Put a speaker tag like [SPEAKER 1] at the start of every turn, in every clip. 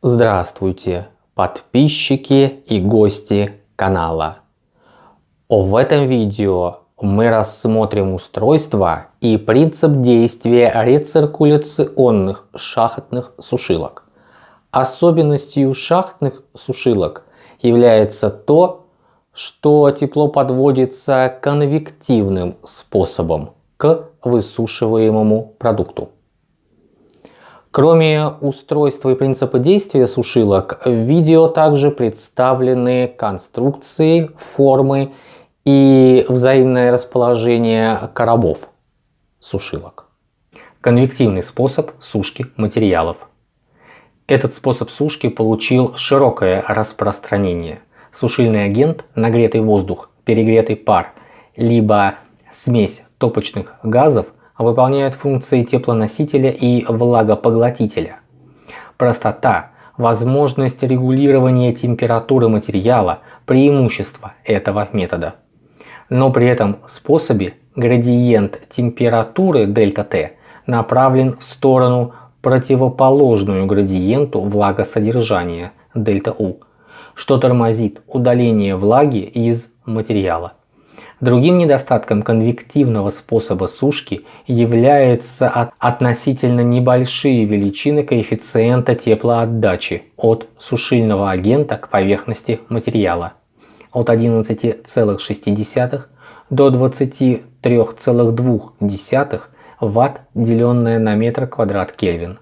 [SPEAKER 1] Здравствуйте, подписчики и гости канала. В этом видео мы рассмотрим устройство и принцип действия рециркуляционных шахтных сушилок. Особенностью шахтных сушилок является то, что тепло подводится конвективным способом к высушиваемому продукту. Кроме устройства и принципа действия сушилок, в видео также представлены конструкции, формы и взаимное расположение коробов сушилок. Конвективный способ сушки материалов. Этот способ сушки получил широкое распространение. Сушильный агент, нагретый воздух, перегретый пар, либо смесь топочных газов выполняют функции теплоносителя и влагопоглотителя. Простота, возможность регулирования температуры материала – преимущество этого метода. Но при этом способе градиент температуры ΔT направлен в сторону противоположную градиенту влагосодержания ΔU, что тормозит удаление влаги из материала. Другим недостатком конвективного способа сушки является относительно небольшие величины коэффициента теплоотдачи от сушильного агента к поверхности материала от 11,6 до 23,2 Вт, деленное на метр квадрат Кельвин.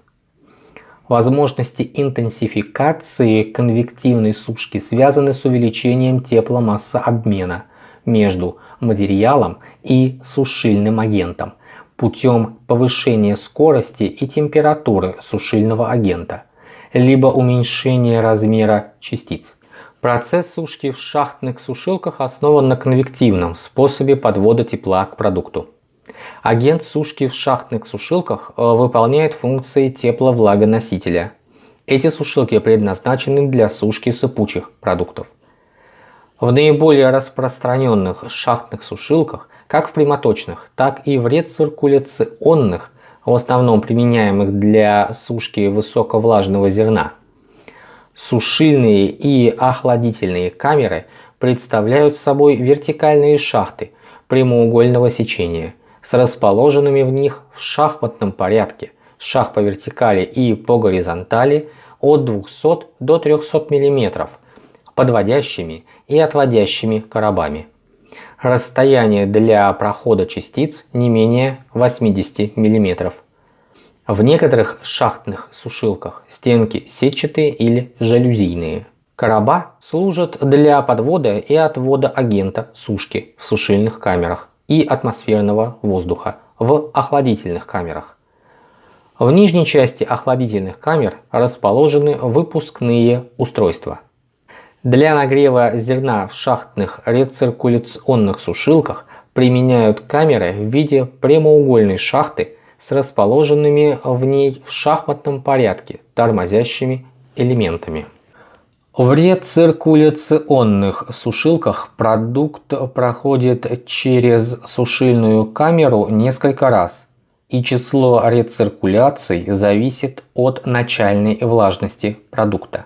[SPEAKER 1] Возможности интенсификации конвективной сушки связаны с увеличением тепломассообмена между материалом и сушильным агентом путем повышения скорости и температуры сушильного агента, либо уменьшения размера частиц. Процесс сушки в шахтных сушилках основан на конвективном способе подвода тепла к продукту. Агент сушки в шахтных сушилках э, выполняет функции тепловлагоносителя. Эти сушилки предназначены для сушки сыпучих продуктов. В наиболее распространенных шахтных сушилках, как в прямоточных, так и в рециркуляционных, в основном применяемых для сушки высоковлажного зерна, сушильные и охладительные камеры представляют собой вертикальные шахты прямоугольного сечения с расположенными в них в шахматном порядке шах по вертикали и по горизонтали от 200 до 300 мм подводящими и отводящими коробами. Расстояние для прохода частиц не менее 80 мм. В некоторых шахтных сушилках стенки сетчатые или жалюзийные. Короба служат для подвода и отвода агента сушки в сушильных камерах и атмосферного воздуха в охладительных камерах. В нижней части охладительных камер расположены выпускные устройства – для нагрева зерна в шахтных рециркуляционных сушилках применяют камеры в виде прямоугольной шахты с расположенными в ней в шахматном порядке тормозящими элементами. В рециркуляционных сушилках продукт проходит через сушильную камеру несколько раз, и число рециркуляций зависит от начальной влажности продукта.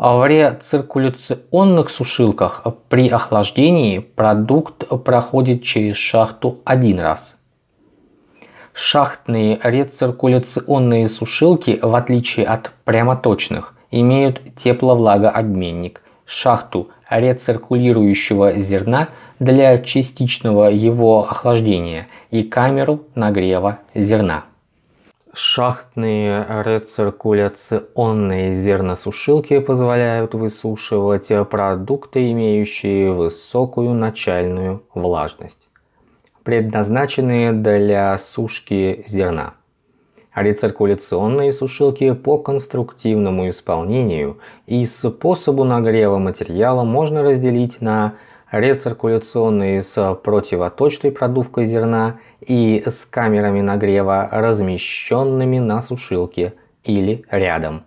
[SPEAKER 1] В рециркуляционных сушилках при охлаждении продукт проходит через шахту один раз. Шахтные рециркуляционные сушилки, в отличие от прямоточных, имеют тепловлагообменник, шахту рециркулирующего зерна для частичного его охлаждения и камеру нагрева зерна. Шахтные рециркуляционные зерносушилки позволяют высушивать продукты, имеющие высокую начальную влажность, предназначенные для сушки зерна. Рециркуляционные сушилки по конструктивному исполнению и способу нагрева материала можно разделить на рециркуляционные с противоточной продувкой зерна и с камерами нагрева, размещенными на сушилке или рядом.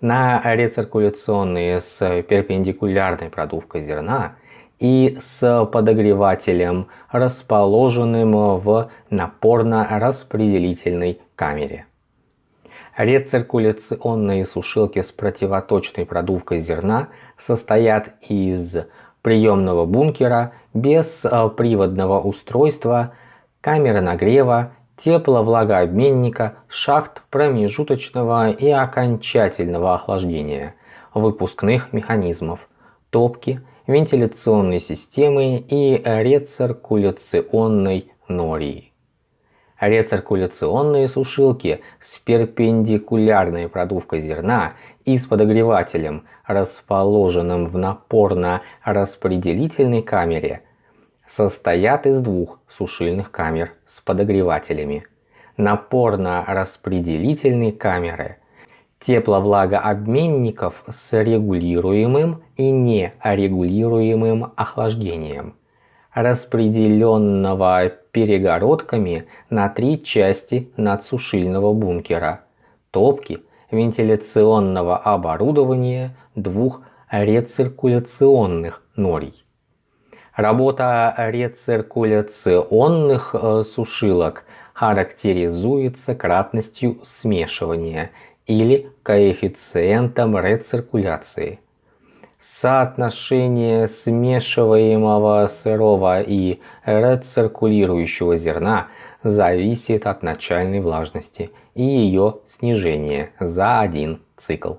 [SPEAKER 1] На рециркуляционные с перпендикулярной продувкой зерна и с подогревателем, расположенным в напорно-распределительной камере. Рециркуляционные сушилки с противоточной продувкой зерна состоят из приемного бункера без э, приводного устройства, камеры нагрева, тепловлагообменника, шахт промежуточного и окончательного охлаждения, выпускных механизмов, топки, вентиляционной системы и рециркуляционной нории. Рециркуляционные сушилки с перпендикулярной продувкой зерна и с подогревателем, расположенным в напорно-распределительной камере, состоят из двух сушильных камер с подогревателями. Напорно-распределительной камеры, тепловлагообменников с регулируемым и нерегулируемым охлаждением, распределенного перегородками на три части надсушильного бункера, топки, вентиляционного оборудования двух рециркуляционных норий. Работа рециркуляционных э, сушилок характеризуется кратностью смешивания или коэффициентом рециркуляции. Соотношение смешиваемого сырого и рециркулирующего зерна зависит от начальной влажности и ее снижения за один цикл.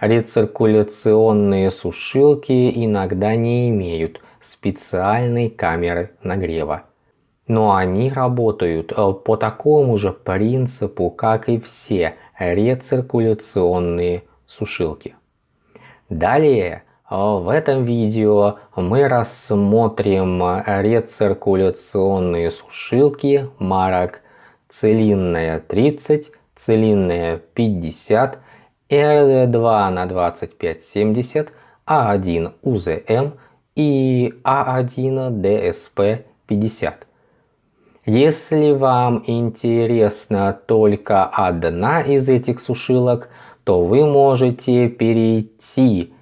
[SPEAKER 1] Рециркуляционные сушилки иногда не имеют специальной камеры нагрева. Но они работают э, по такому же принципу, как и все рециркуляционные сушилки. Далее э, в этом видео мы рассмотрим рециркуляционные сушилки марок целинная 30, целинная 50, RD2 на 2570, А1 УЗМ и А1 DSP50. Если вам интересна только одна из этих сушилок, то вы можете перейти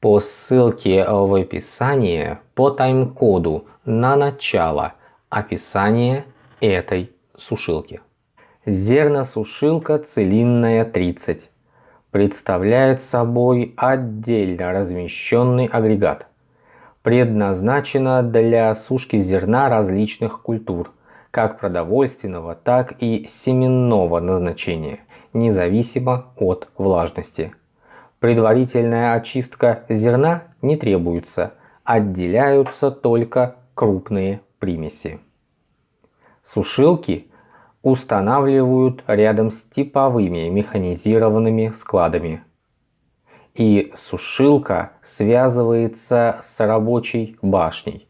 [SPEAKER 1] по ссылке в описании по тайм-коду на начало описания этой сушилки. Зерносушилка целинная 30 представляет собой отдельно размещенный агрегат. Предназначена для сушки зерна различных культур, как продовольственного, так и семенного назначения, независимо от влажности. Предварительная очистка зерна не требуется, отделяются только крупные примеси. Сушилки устанавливают рядом с типовыми механизированными складами. И сушилка связывается с рабочей башней,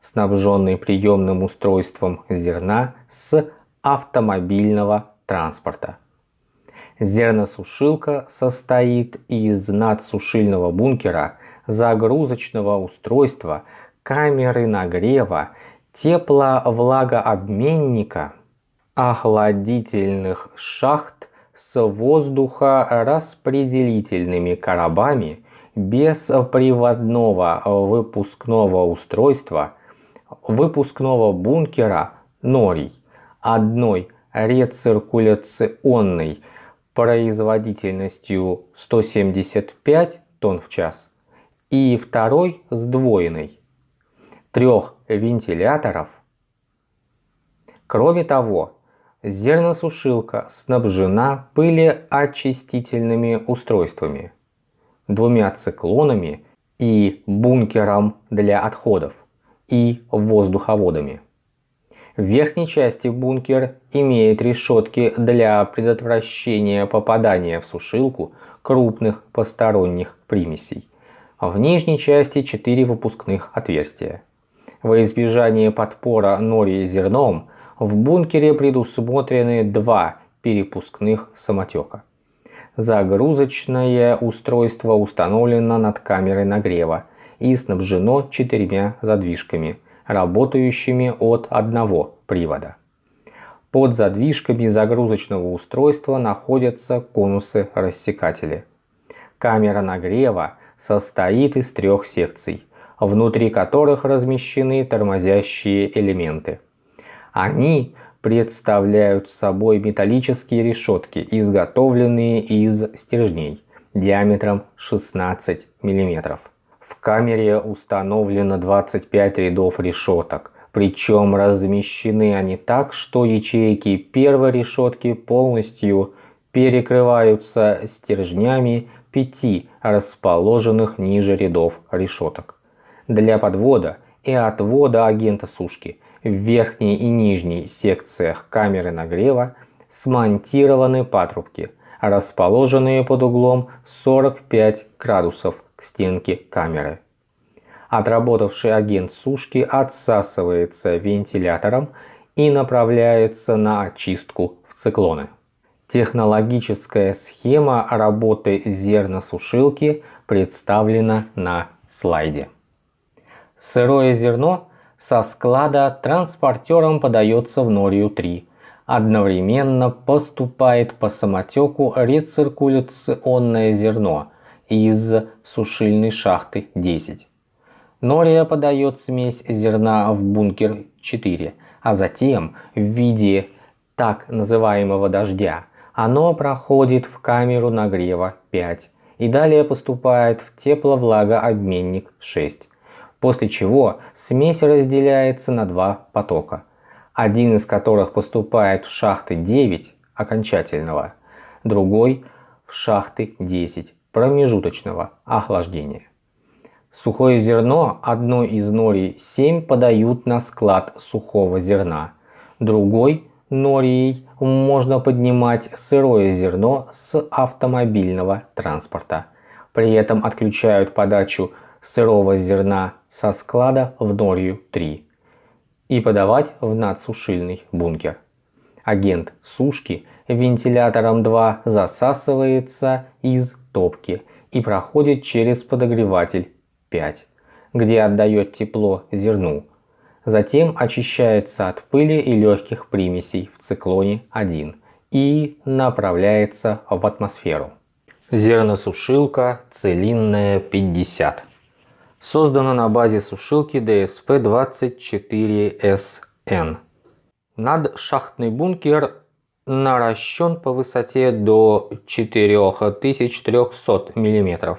[SPEAKER 1] снабженной приемным устройством зерна с автомобильного транспорта. Зерносушилка состоит из надсушильного бункера, загрузочного устройства, камеры нагрева, тепловлагообменника, охладительных шахт с воздухораспределительными коробами без приводного выпускного устройства, выпускного бункера норий, одной рециркуляционной производительностью 175 тонн в час и второй сдвоенной трех вентиляторов. Кроме того, зерносушилка снабжена пылеочистительными устройствами, двумя циклонами и бункером для отходов и воздуховодами. В верхней части бункер имеет решетки для предотвращения попадания в сушилку крупных посторонних примесей. В нижней части 4 выпускных отверстия. Во избежание подпора нори зерном в бункере предусмотрены два перепускных самотека. Загрузочное устройство установлено над камерой нагрева и снабжено четырьмя задвижками, работающими от одного привода. Под задвижками загрузочного устройства находятся конусы-рассекатели. Камера нагрева состоит из трех секций внутри которых размещены тормозящие элементы. Они представляют собой металлические решетки, изготовленные из стержней диаметром 16 мм. В камере установлено 25 рядов решеток, причем размещены они так, что ячейки первой решетки полностью перекрываются стержнями пяти расположенных ниже рядов решеток. Для подвода и отвода агента сушки в верхней и нижней секциях камеры нагрева смонтированы патрубки, расположенные под углом 45 градусов к стенке камеры. Отработавший агент сушки отсасывается вентилятором и направляется на очистку в циклоны. Технологическая схема работы зерносушилки представлена на слайде. Сырое зерно со склада транспортером подается в Норию-3. Одновременно поступает по самотеку рециркуляционное зерно из сушильной шахты 10. Нория подает смесь зерна в бункер 4, а затем в виде так называемого дождя оно проходит в камеру нагрева 5 и далее поступает в тепловлагообменник 6 после чего смесь разделяется на два потока, один из которых поступает в шахты 9 окончательного, другой в шахты 10 промежуточного охлаждения. Сухое зерно одной из норий 7 подают на склад сухого зерна, другой норией можно поднимать сырое зерно с автомобильного транспорта. При этом отключают подачу сырого зерна со склада в Норью 3 и подавать в надсушильный бункер. Агент сушки вентилятором 2 засасывается из топки и проходит через подогреватель 5, где отдает тепло зерну. Затем очищается от пыли и легких примесей в циклоне 1 и направляется в атмосферу. Зерносушилка целинная 50 создана на базе сушилки DSP-24SN. Надшахтный бункер наращен по высоте до 4300 мм.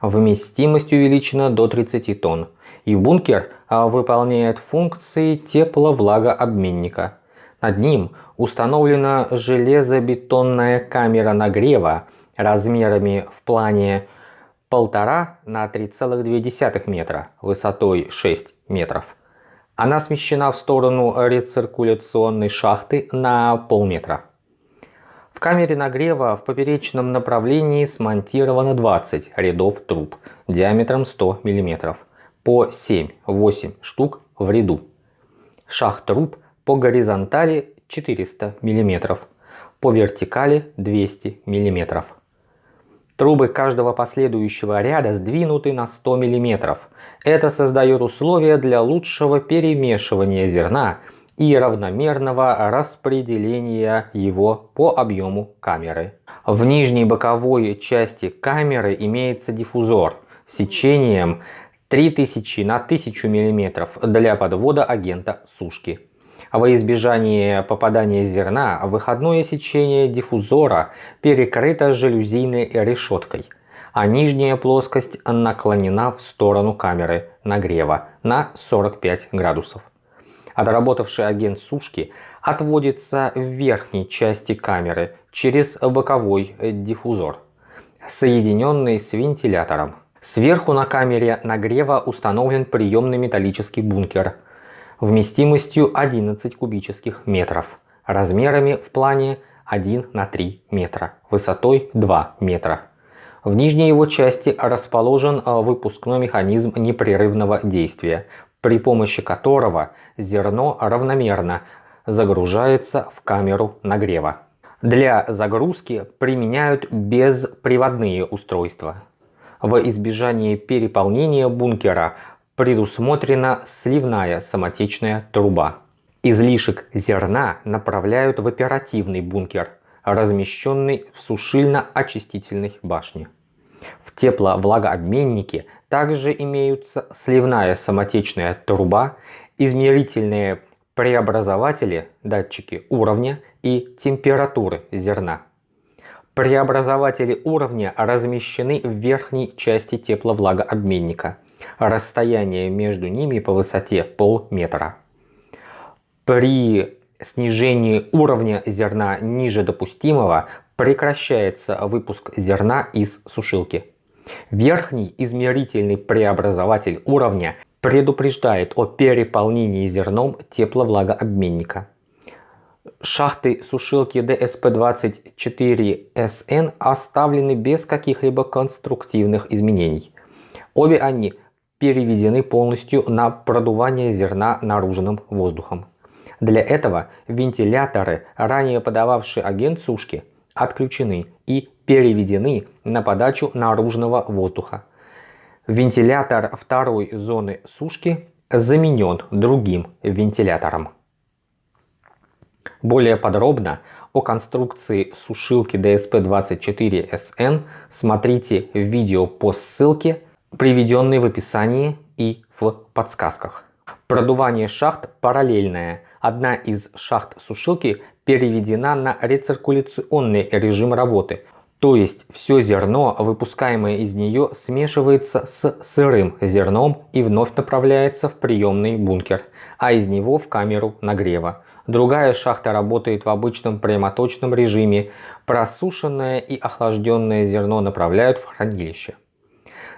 [SPEAKER 1] Вместимость увеличена до 30 тонн. И бункер а, выполняет функции тепло-влагообменника. Над ним установлена железобетонная камера нагрева размерами в плане 1,5 на 3,2 метра высотой 6 метров. Она смещена в сторону рециркуляционной шахты на полметра. В камере нагрева в поперечном направлении смонтировано 20 рядов труб диаметром 100 мм по 7-8 штук в ряду. Шах труб по горизонтали 400 мм, по вертикали 200 мм. Трубы каждого последующего ряда сдвинуты на 100 мм. Это создает условия для лучшего перемешивания зерна и равномерного распределения его по объему камеры. В нижней боковой части камеры имеется диффузор с сечением 3000 на 1000 мм для подвода агента сушки. Во избежание попадания зерна выходное сечение диффузора перекрыто жалюзийной решеткой, а нижняя плоскость наклонена в сторону камеры нагрева на 45 градусов. Отработавший агент сушки отводится в верхней части камеры через боковой диффузор, соединенный с вентилятором. Сверху на камере нагрева установлен приемный металлический бункер – вместимостью 11 кубических метров, размерами в плане 1 на 3 метра, высотой 2 метра. В нижней его части расположен а, выпускной механизм непрерывного действия, при помощи которого зерно равномерно загружается в камеру нагрева. Для загрузки применяют бесприводные устройства. В избежание переполнения бункера предусмотрена сливная самотечная труба. Излишек зерна направляют в оперативный бункер, размещенный в сушильно-очистительной башне. В тепловлагообменнике также имеются сливная самотечная труба, измерительные преобразователи, датчики уровня и температуры зерна. Преобразователи уровня размещены в верхней части тепловлагообменника. Расстояние между ними по высоте полметра. При снижении уровня зерна ниже допустимого прекращается выпуск зерна из сушилки. Верхний измерительный преобразователь уровня предупреждает о переполнении зерном тепловлагообменника. Шахты сушилки DSP-24SN оставлены без каких-либо конструктивных изменений. Обе они переведены полностью на продувание зерна наружным воздухом. Для этого вентиляторы, ранее подававшие агент сушки, отключены и переведены на подачу наружного воздуха. Вентилятор второй зоны сушки заменен другим вентилятором. Более подробно о конструкции сушилки DSP-24SN смотрите видео по ссылке, приведенной в описании и в подсказках. Продувание шахт параллельное. Одна из шахт сушилки переведена на рециркуляционный режим работы, то есть все зерно, выпускаемое из нее, смешивается с сырым зерном и вновь направляется в приемный бункер, а из него в камеру нагрева. Другая шахта работает в обычном прямоточном режиме. Просушенное и охлажденное зерно направляют в хранилище.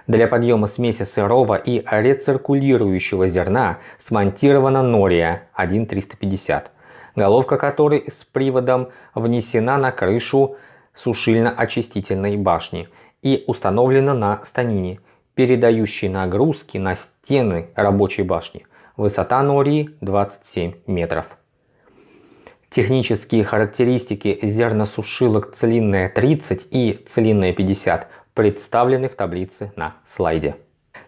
[SPEAKER 1] Для подъема смеси сырого и рециркулирующего зерна смонтирована нория 1350 головка которой с приводом внесена на крышу сушильно-очистительной башни и установлена на станине, передающей нагрузки на стены рабочей башни. Высота нории 27 метров. Технические характеристики зерносушилок целинная 30 и целинная 50 представлены в таблице на слайде.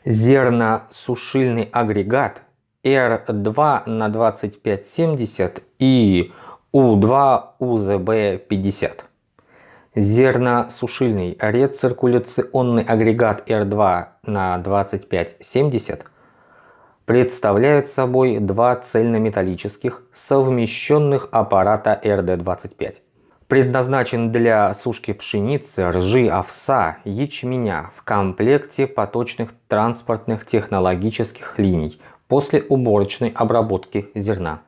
[SPEAKER 1] Зерносушильный агрегат R2 на 2570 и U2 UZB50. Зерносушильный рециркуляционный агрегат R2 на 2570 представляет собой два цельнометаллических совмещенных аппарата RD25. Предназначен для сушки пшеницы, ржи, овса, ячменя в комплекте поточных транспортных технологических линий после уборочной обработки зерна.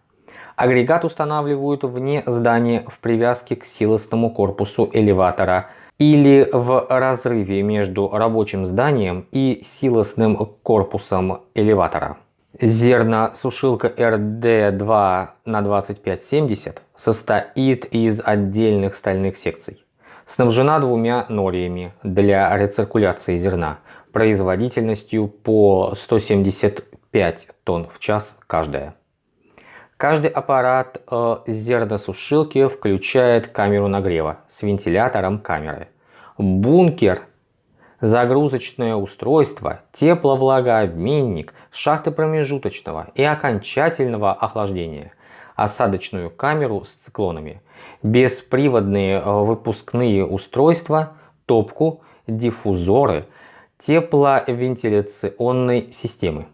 [SPEAKER 1] Агрегат устанавливают вне здания в привязке к силосному корпусу элеватора или в разрыве между рабочим зданием и силосным корпусом элеватора. Зерносушилка RD2 на 2570 состоит из отдельных стальных секций. Снабжена двумя нориями для рециркуляции зерна производительностью по 170 5 тонн в час каждая. Каждый аппарат э, зерносушилки включает камеру нагрева с вентилятором камеры. Бункер, загрузочное устройство, тепловлагообменник, шахты промежуточного и окончательного охлаждения, осадочную камеру с циклонами, бесприводные э, выпускные устройства, топку, диффузоры, тепловентиляционной системы.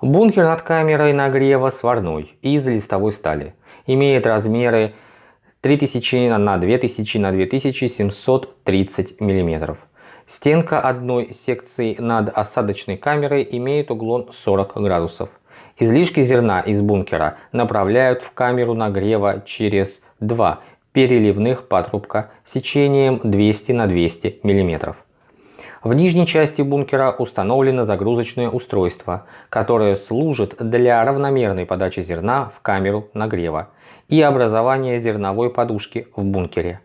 [SPEAKER 1] Бункер над камерой нагрева сварной из листовой стали. Имеет размеры 3000 на 2000 на 2730 мм. Стенка одной секции над осадочной камерой имеет углом 40 градусов. Излишки зерна из бункера направляют в камеру нагрева через два переливных патрубка сечением 200 на 200 мм. В нижней части бункера установлено загрузочное устройство, которое служит для равномерной подачи зерна в камеру нагрева и образования зерновой подушки в бункере,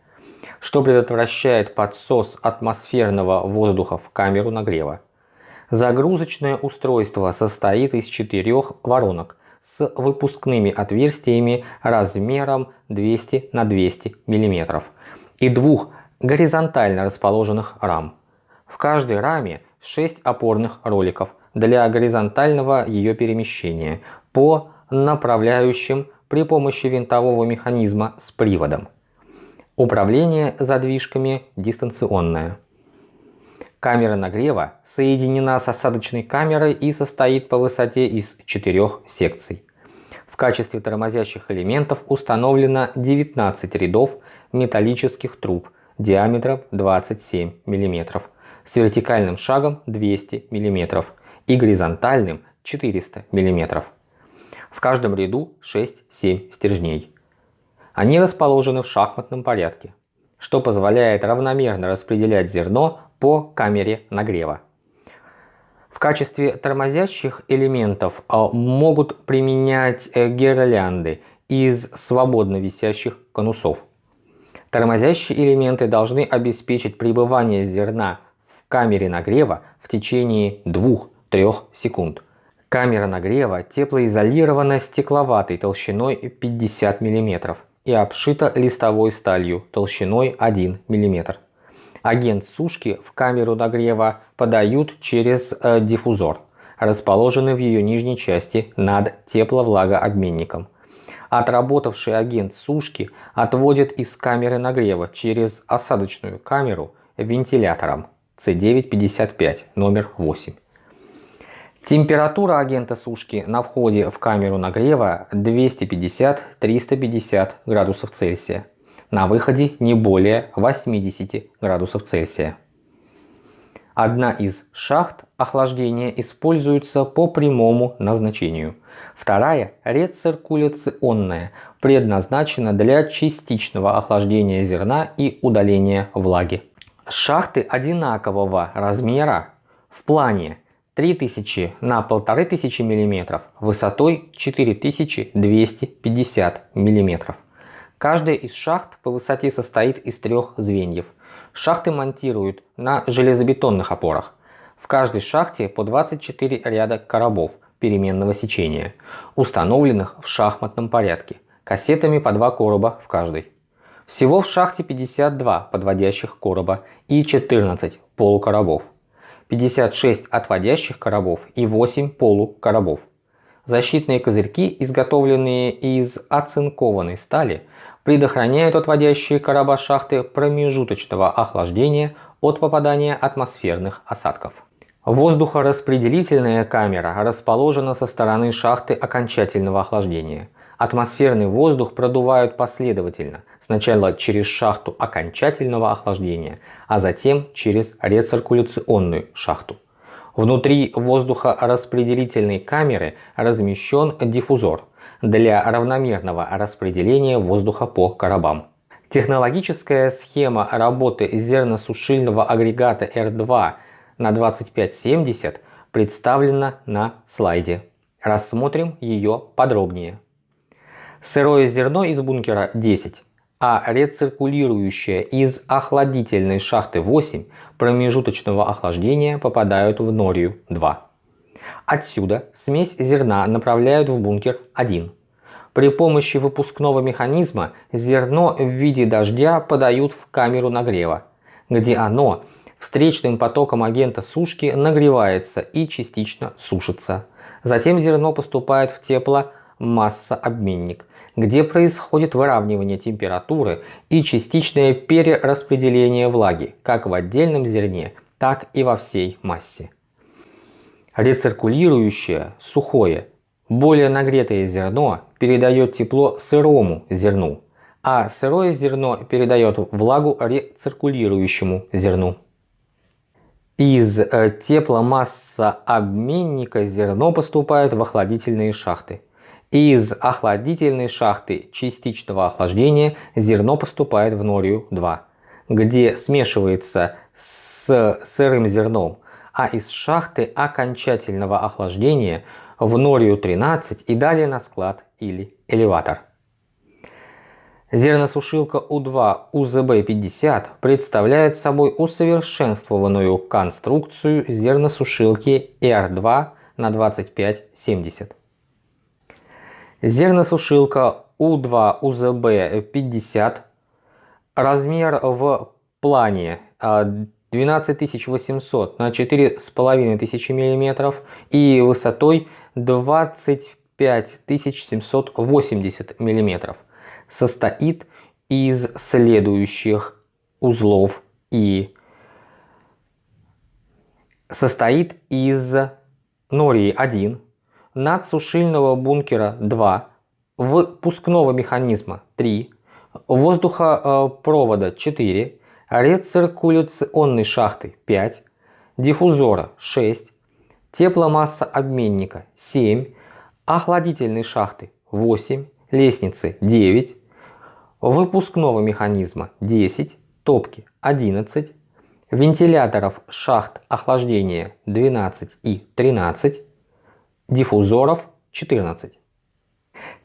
[SPEAKER 1] что предотвращает подсос атмосферного воздуха в камеру нагрева. Загрузочное устройство состоит из четырех воронок с выпускными отверстиями размером 200 на 200 мм и двух горизонтально расположенных рам. В каждой раме 6 опорных роликов для горизонтального ее перемещения по направляющим при помощи винтового механизма с приводом. Управление задвижками дистанционное. Камера нагрева соединена с осадочной камерой и состоит по высоте из четырех секций. В качестве тормозящих элементов установлено 19 рядов металлических труб диаметром 27 мм, с вертикальным шагом 200 мм и горизонтальным 400 мм. В каждом ряду 6-7 стержней. Они расположены в шахматном порядке, что позволяет равномерно распределять зерно по камере нагрева. В качестве тормозящих элементов а, могут применять э, гирлянды из свободно висящих конусов. Тормозящие элементы должны обеспечить пребывание зерна в камере нагрева в течение 2-3 секунд. Камера нагрева теплоизолирована стекловатой толщиной 50 мм и обшита листовой сталью толщиной 1 мм. Агент сушки в камеру нагрева подают через э, диффузор, расположенный в ее нижней части над тепловлагообменником. Отработавший агент сушки отводит из камеры нагрева через осадочную камеру вентилятором C955 номер 8. Температура агента сушки на входе в камеру нагрева 250-350 градусов Цельсия. На выходе не более 80 градусов Цельсия. Одна из шахт охлаждения используется по прямому назначению. Вторая рециркуляционная, предназначена для частичного охлаждения зерна и удаления влаги. Шахты одинакового размера в плане 3000 на 1500 мм высотой 4250 мм. Каждая из шахт по высоте состоит из трех звеньев. Шахты монтируют на железобетонных опорах. В каждой шахте по 24 ряда коробов переменного сечения, установленных в шахматном порядке, кассетами по два короба в каждой. Всего в шахте 52 подводящих короба и 14 полукоробов. 56 отводящих коробов и 8 полукоробов. Защитные козырьки, изготовленные из оцинкованной стали, предохраняют отводящие короба шахты промежуточного охлаждения от попадания атмосферных осадков. Воздухораспределительная камера расположена со стороны шахты окончательного охлаждения. Атмосферный воздух продувают последовательно, сначала через шахту окончательного охлаждения, а затем через рециркуляционную шахту. Внутри воздухораспределительной камеры размещен диффузор для равномерного распределения воздуха по коробам. Технологическая схема работы зерносушильного агрегата R2 на 2570 представлена на слайде. Рассмотрим ее подробнее. Сырое зерно из бункера 10, а рециркулирующее из охладительной шахты 8 промежуточного охлаждения попадают в норию 2. Отсюда смесь зерна направляют в бункер 1. При помощи выпускного механизма зерно в виде дождя подают в камеру нагрева, где оно встречным потоком агента сушки нагревается и частично сушится. Затем зерно поступает в тепломассообменник, где происходит выравнивание температуры и частичное перераспределение влаги, как в отдельном зерне, так и во всей массе. Рециркулирующее, сухое, более нагретое зерно передает тепло сырому зерну, а сырое зерно передает влагу рециркулирующему зерну. Из э, тепломассообменника зерно поступает в охладительные шахты. Из охладительной шахты частичного охлаждения зерно поступает в норию 2, где смешивается с сырым зерном, а из шахты окончательного охлаждения в норию 13 и далее на склад или элеватор. Зерносушилка У2 УЗБ-50 представляет собой усовершенствованную конструкцию зерносушилки R2 на 2570. Зерносушилка У2 УЗБ-50 размер в плане 12800 а, на 4500 мм и высотой 25780 мм состоит из следующих узлов и состоит из нории 1 надсушильного бункера 2 выпускного механизма 3, воздухопровода 4, рециркуляционной шахты 5, диффузора 6, тепломассообменника 7, охладительной шахты 8, лестницы 9, выпускного механизма 10, топки 11, вентиляторов шахт охлаждения 12 и 13, диффузоров 14.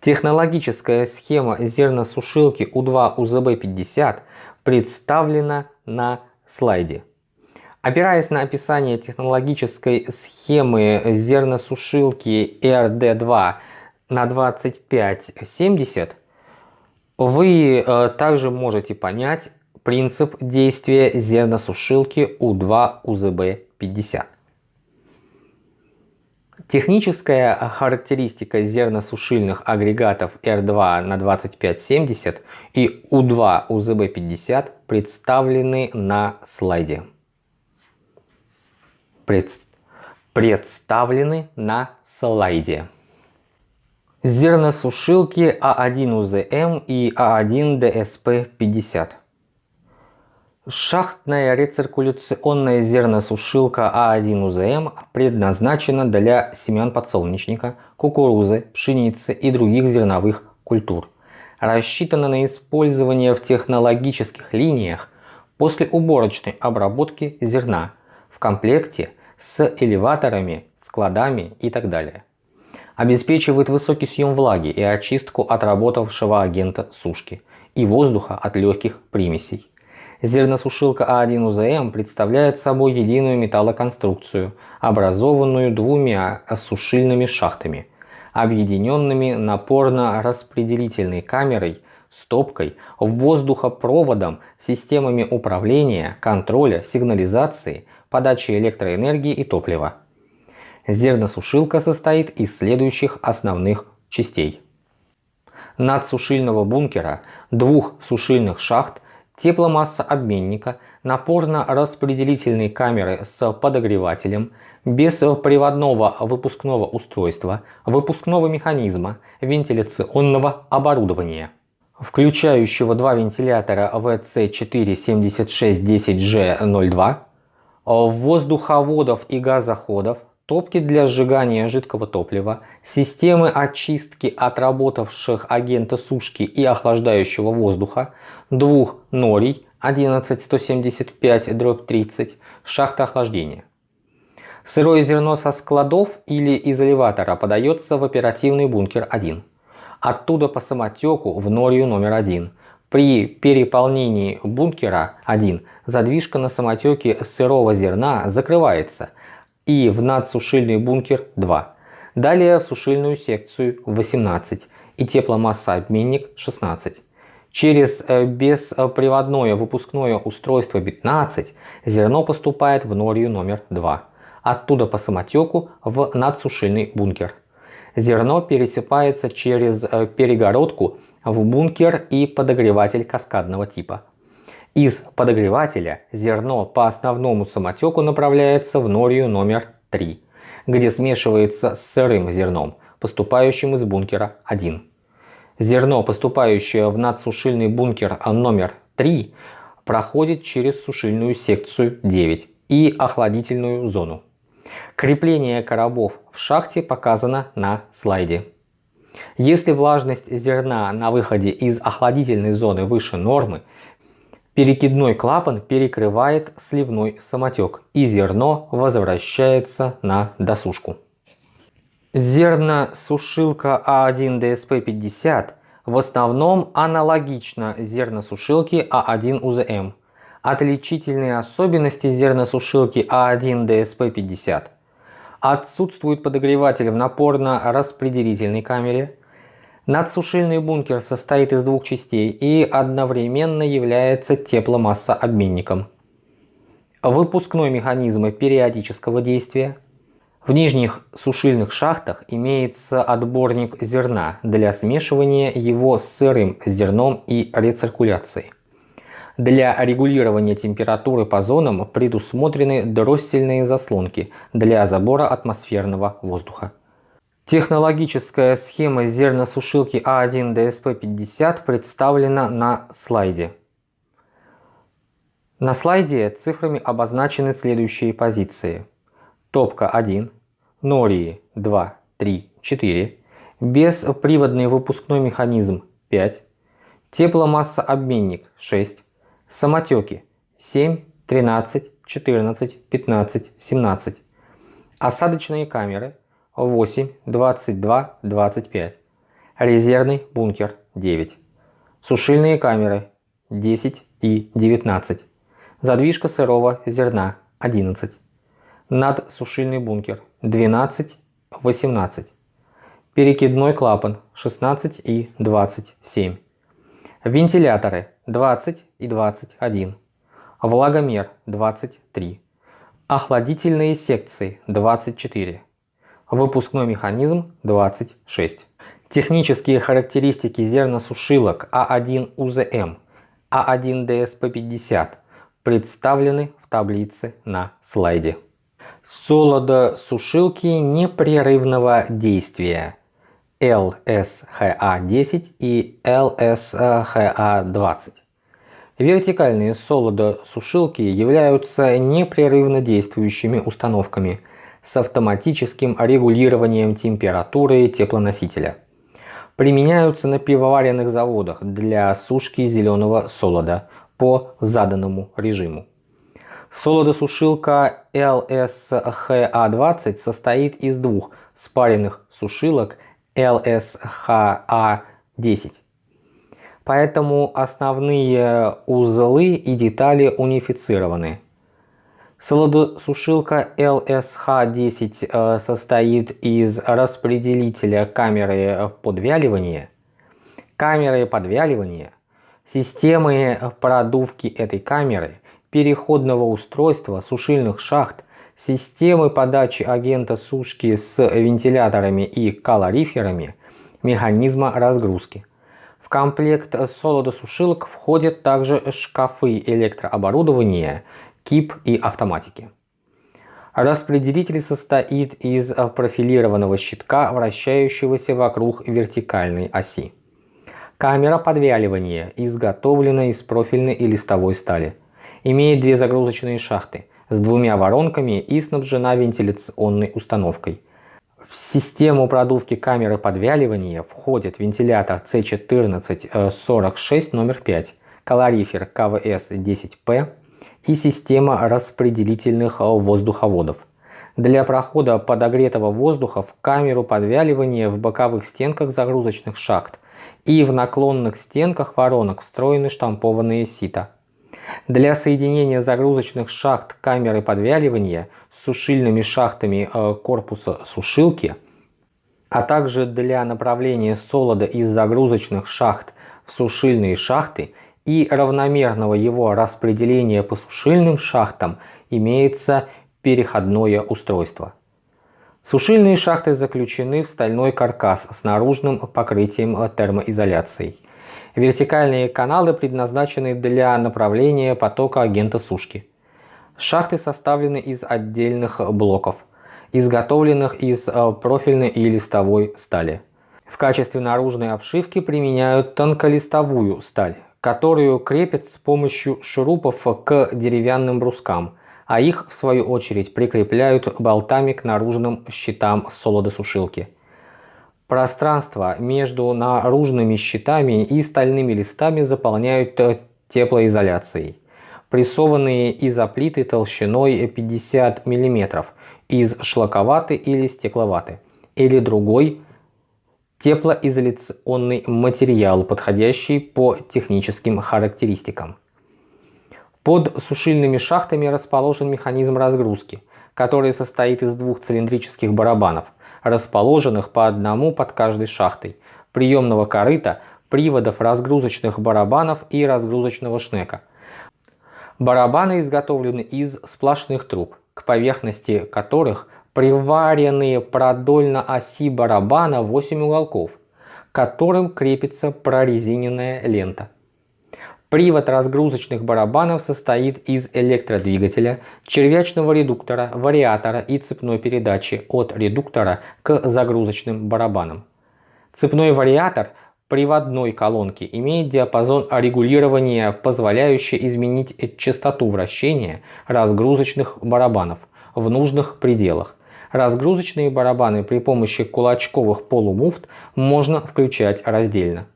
[SPEAKER 1] Технологическая схема зерносушилки У2 УЗБ-50 представлена на слайде. Опираясь на описание технологической схемы зерносушилки RD2 на 2570, вы э, также можете понять принцип действия зерносушилки У2 УЗБ-50. Техническая характеристика зерносушильных агрегатов R2 на 2570 и U2 УЗБ-50 представлены на слайде. Пред... Представлены на слайде. Зерносушилки А1УЗМ и А1ДСП-50. Шахтная рециркуляционная зерносушилка А1УЗМ предназначена для семян подсолнечника, кукурузы, пшеницы и других зерновых культур. Рассчитана на использование в технологических линиях после уборочной обработки зерна в комплекте с элеваторами, складами и так далее. Обеспечивает высокий съем влаги и очистку отработавшего агента сушки и воздуха от легких примесей. Зерносушилка А1УЗМ представляет собой единую металлоконструкцию, образованную двумя сушильными шахтами, объединенными напорно-распределительной камерой, стопкой, воздухопроводом, системами управления, контроля, сигнализации, подачи электроэнергии и топлива. Зерносушилка состоит из следующих основных частей. Надсушильного бункера, двух сушильных шахт тепломассообменника, напорно-распределительной камеры с подогревателем, бесприводного выпускного устройства, выпускного механизма, вентиляционного оборудования, включающего два вентилятора VC47610G02, воздуховодов и газоходов, топки для сжигания жидкого топлива, системы очистки отработавших агента сушки и охлаждающего воздуха, двух норий 11175-30, шахта охлаждения. Сырое зерно со складов или из элеватора подается в оперативный бункер 1. Оттуда по самотеку в норию номер 1. При переполнении бункера 1 задвижка на самотеке сырого зерна закрывается – и в надсушильный бункер 2. Далее в сушильную секцию 18 и тепломассообменник 16. Через э, бесприводное выпускное устройство 15 зерно поступает в норию номер 2. Оттуда по самотеку в надсушильный бункер. Зерно пересыпается через э, перегородку в бункер и подогреватель каскадного типа. Из подогревателя зерно по основному самотеку направляется в норию номер 3, где смешивается с сырым зерном, поступающим из бункера 1. Зерно, поступающее в надсушильный бункер номер 3, проходит через сушильную секцию 9 и охладительную зону. Крепление коробов в шахте показано на слайде. Если влажность зерна на выходе из охладительной зоны выше нормы, Перекидной клапан перекрывает сливной самотек и зерно возвращается на досушку. Зерносушилка А1 DSP50 в основном аналогична зерносушилке А1 УЗМ. Отличительные особенности зерносушилки А1 DSP50 Отсутствует подогреватель в напорно-распределительной камере, Надсушильный бункер состоит из двух частей и одновременно является тепломассообменником. Выпускной механизм периодического действия. В нижних сушильных шахтах имеется отборник зерна для смешивания его с сырым зерном и рециркуляции. Для регулирования температуры по зонам предусмотрены дроссельные заслонки для забора атмосферного воздуха. Технологическая схема зерносушилки А1 DSP50 представлена на слайде. На слайде цифрами обозначены следующие позиции. Топка 1, Нории 2, 3, 4, бесприводный выпускной механизм 5, тепломассообменник 6, самотеки 7, 13, 14, 15, 17, осадочные камеры 8, 22, 25. Резервный бункер 9. Сушильные камеры 10 и 19. Задвижка сырого зерна 11. Надсушильный бункер 12, 18. Перекидной клапан 16 и 27. Вентиляторы 20 и 21. Влагомер 23. Охладительные секции 24. Выпускной механизм 26. Технические характеристики зерносушилок А1 УЗМ, А1 ДСП-50 представлены в таблице на слайде. Солодосушилки непрерывного действия LSHA-10 и LSHA-20. Вертикальные солодосушилки являются непрерывно действующими установками – с автоматическим регулированием температуры теплоносителя. Применяются на пивоваренных заводах для сушки зеленого солода по заданному режиму. Солодосушилка LSHA-20 состоит из двух спаренных сушилок LSHA-10. Поэтому основные узлы и детали унифицированы. Солодосушилка LSH10 э, состоит из распределителя камеры подвяливания, камеры подвяливания, системы продувки этой камеры, переходного устройства сушильных шахт, системы подачи агента сушки с вентиляторами и калориферами, механизма разгрузки. В комплект солодосушилок входят также шкафы электрооборудования КИП и автоматики. Распределитель состоит из профилированного щитка, вращающегося вокруг вертикальной оси. Камера подвяливания изготовлена из профильной и листовой стали. Имеет две загрузочные шахты с двумя воронками и снабжена вентиляционной установкой. В систему продувки камеры подвяливания входит вентилятор C1446 номер 5, калорифер КВС-10P, и система распределительных воздуховодов. Для прохода подогретого воздуха в камеру подвяливания в боковых стенках загрузочных шахт и в наклонных стенках воронок встроены штампованные сита. Для соединения загрузочных шахт камеры подвяливания с сушильными шахтами э, корпуса сушилки, а также для направления солода из загрузочных шахт в сушильные шахты и равномерного его распределения по сушильным шахтам имеется переходное устройство. Сушильные шахты заключены в стальной каркас с наружным покрытием термоизоляцией. Вертикальные каналы предназначены для направления потока агента сушки. Шахты составлены из отдельных блоков, изготовленных из э, профильной и листовой стали. В качестве наружной обшивки применяют тонколистовую сталь, которую крепят с помощью шурупов к деревянным брускам, а их в свою очередь прикрепляют болтами к наружным щитам солодосушилки. Пространство между наружными щитами и стальными листами заполняют теплоизоляцией. Прессованные изоплиты толщиной 50 мм из шлаковаты или стекловаты или другой теплоизоляционный материал, подходящий по техническим характеристикам. Под сушильными шахтами расположен механизм разгрузки, который состоит из двух цилиндрических барабанов, расположенных по одному под каждой шахтой, приемного корыта, приводов разгрузочных барабанов и разгрузочного шнека. Барабаны изготовлены из сплошных труб, к поверхности которых приваренные продольно оси барабана 8 уголков, к которым крепится прорезиненная лента. Привод разгрузочных барабанов состоит из электродвигателя, червячного редуктора, вариатора и цепной передачи от редуктора к загрузочным барабанам. Цепной вариатор приводной колонки имеет диапазон регулирования, позволяющий изменить частоту вращения разгрузочных барабанов в нужных пределах. Разгрузочные барабаны при помощи кулачковых полумуфт можно включать раздельно.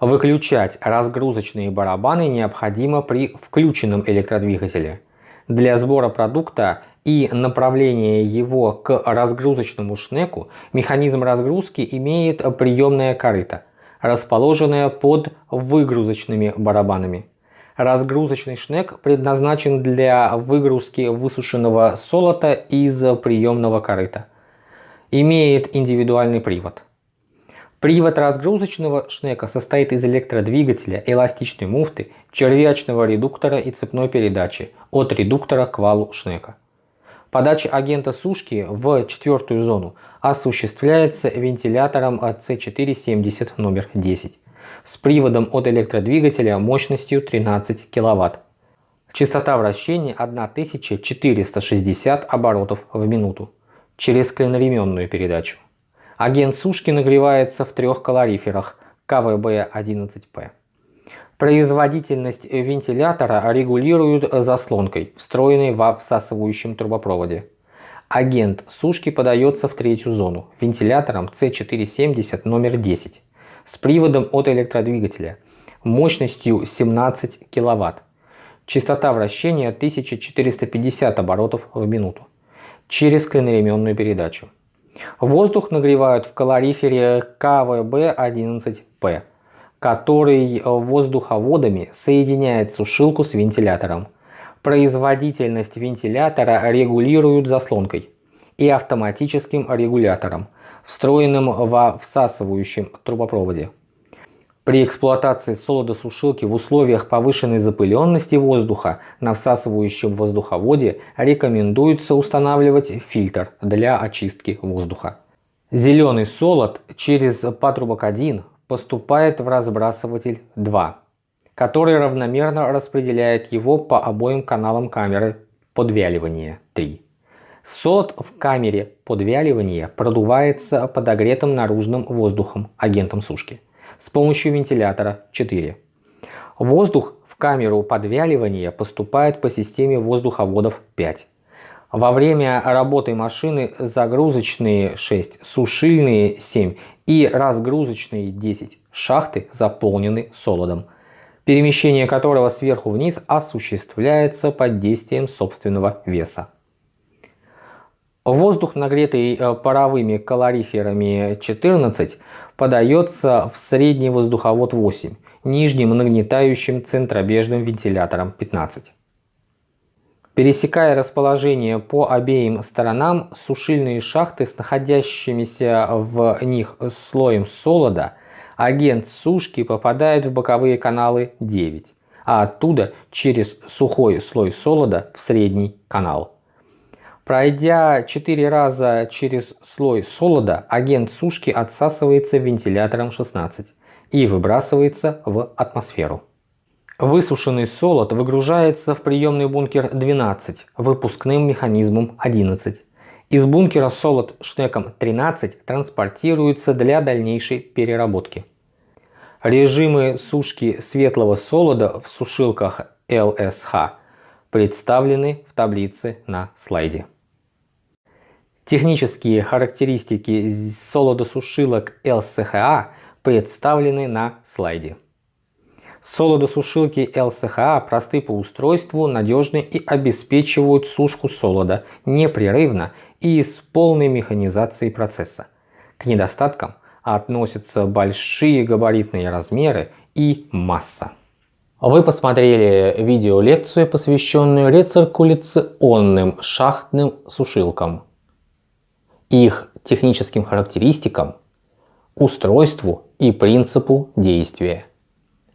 [SPEAKER 1] Выключать разгрузочные барабаны необходимо при включенном электродвигателе. Для сбора продукта и направления его к разгрузочному шнеку механизм разгрузки имеет приемное корыто, расположенное под выгрузочными барабанами. Разгрузочный шнек предназначен для выгрузки высушенного солота из приемного корыта. Имеет индивидуальный привод. Привод разгрузочного шнека состоит из электродвигателя, эластичной муфты, червячного редуктора и цепной передачи от редуктора к валу шнека. Подача агента сушки в четвертую зону осуществляется вентилятором C470 номер 10 с приводом от электродвигателя мощностью 13 кВт. Частота вращения 1460 оборотов в минуту через клиноременную передачу. Агент сушки нагревается в трех калориферах КВБ-11П. Производительность вентилятора регулируют заслонкой, встроенной во всасывающем трубопроводе. Агент сушки подается в третью зону вентилятором C470 номер 10 с приводом от электродвигателя мощностью 17 кВт. Частота вращения 1450 оборотов в минуту через клиноременную передачу. Воздух нагревают в калорифере КВБ-11П, который воздуховодами соединяет сушилку с вентилятором. Производительность вентилятора регулируют заслонкой и автоматическим регулятором, встроенным во всасывающем трубопроводе. При эксплуатации солодосушилки в условиях повышенной запыленности воздуха на всасывающем воздуховоде рекомендуется устанавливать фильтр для очистки воздуха. Зеленый солод через патрубок 1 поступает в разбрасыватель 2, который равномерно распределяет его по обоим каналам камеры подвяливания 3. Солод в камере подвяливания продувается подогретым наружным воздухом, агентом сушки с помощью вентилятора 4. Воздух в камеру подвяливания поступает по системе воздуховодов 5. Во время работы машины загрузочные 6, сушильные 7 и разгрузочные 10 шахты заполнены солодом, перемещение которого сверху вниз осуществляется под действием собственного веса. Воздух, нагретый э, паровыми калориферами 14, подается в средний воздуховод 8, нижним нагнетающим центробежным вентилятором 15. Пересекая расположение по обеим сторонам, сушильные шахты с находящимися в них слоем солода, агент сушки попадает в боковые каналы 9, а оттуда через сухой слой солода в средний канал. Пройдя 4 раза через слой солода, агент сушки отсасывается вентилятором 16 и выбрасывается в атмосферу. Высушенный солод выгружается в приемный бункер 12 выпускным механизмом 11. Из бункера солод шнеком 13 транспортируется для дальнейшей переработки. Режимы сушки светлого солода в сушилках LSH представлены в таблице на слайде. Технические характеристики солодосушилок LCHA представлены на слайде. Солодосушилки LCHA просты по устройству, надежны и обеспечивают сушку солода непрерывно и с полной механизацией процесса. К недостаткам относятся большие габаритные размеры и масса. Вы посмотрели видеолекцию, посвященную рециркуляционным шахтным сушилкам их техническим характеристикам, устройству и принципу действия.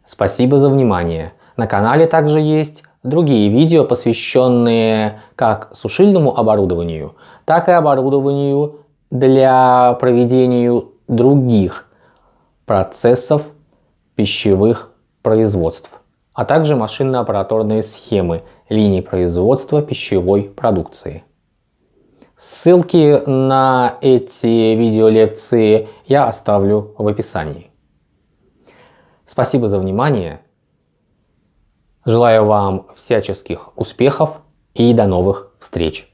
[SPEAKER 1] Спасибо за внимание. На канале также есть другие видео, посвященные как сушильному оборудованию, так и оборудованию для проведения других процессов пищевых производств. а также машинно-аппараторные схемы линий производства пищевой продукции. Ссылки на эти видеолекции я оставлю в описании. Спасибо за внимание. Желаю вам всяческих успехов и до новых встреч.